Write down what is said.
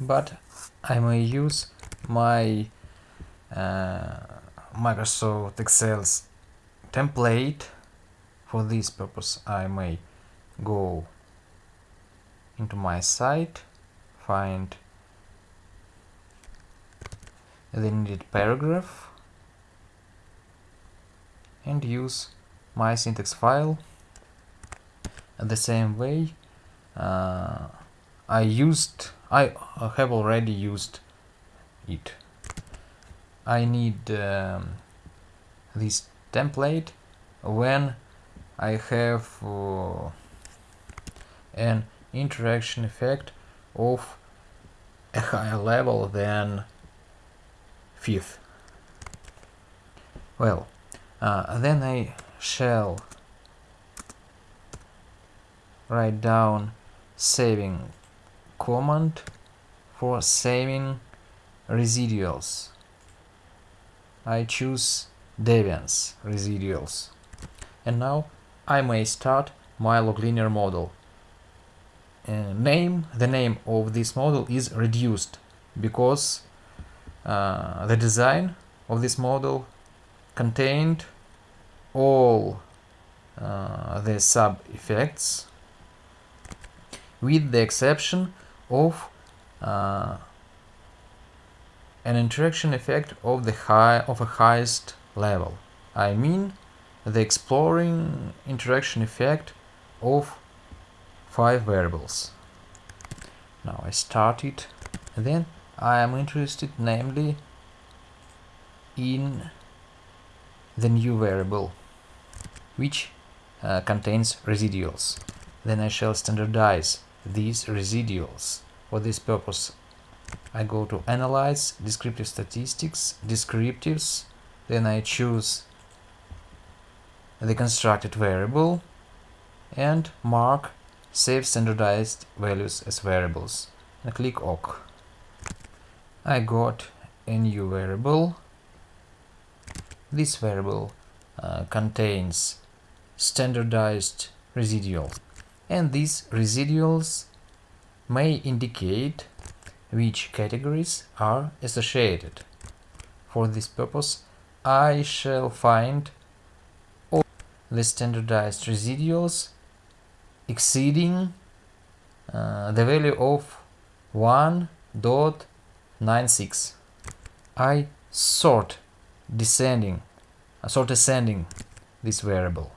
but I may use my uh, Microsoft Excel's template for this purpose. I may go into my site find the needed paragraph and use my syntax file. The same way uh, I used I have already used it. I need um, this template when I have uh, an interaction effect of a higher level than fifth. Well uh, then I shall write down saving command for saving residuals. I choose Deviance residuals. And now I may start my log linear model. Uh, name, the name of this model is reduced because uh, the design of this model contained all uh, the sub effects with the exception of uh, an interaction effect of the high of a highest level. I mean the exploring interaction effect of five variables. Now I start it. Then I am interested namely in the new variable which uh, contains residuals. Then I shall standardize these residuals. For this purpose I go to Analyze, Descriptive Statistics, Descriptives, then I choose the constructed variable and mark Save Standardized Values as Variables and click OK. I got a new variable. This variable uh, contains standardized residuals and these residuals may indicate which categories are associated. For this purpose, I shall find all the standardized residuals exceeding uh, the value of 1.96. I sort descending, uh, sort ascending this variable.